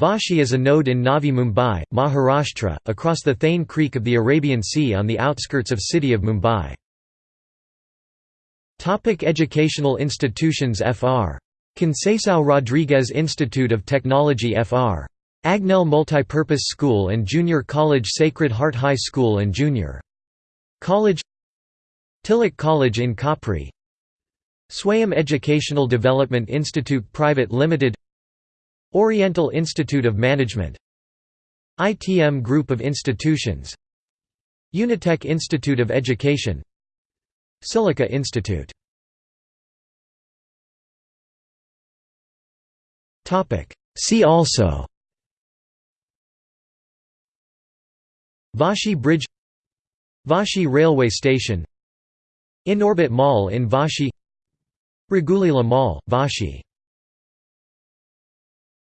Vashi is a node in Navi Mumbai, Maharashtra, across the Thane Creek of the Arabian Sea on the outskirts of city of Mumbai. Topic educational institutions Fr. Conceição Rodrigues Institute of Technology Fr. Agnel Multipurpose School and Junior College Sacred Heart High School and Junior College Tilak College in Khopri Swayam Educational Development Institute Private Limited Oriental Institute of Management ITM Group of Institutions Unitech Institute of Education Silica Institute. See also Vashi Bridge Vashi Railway Station Inorbit Mall in Vashi Raghuleela Mall, Vashi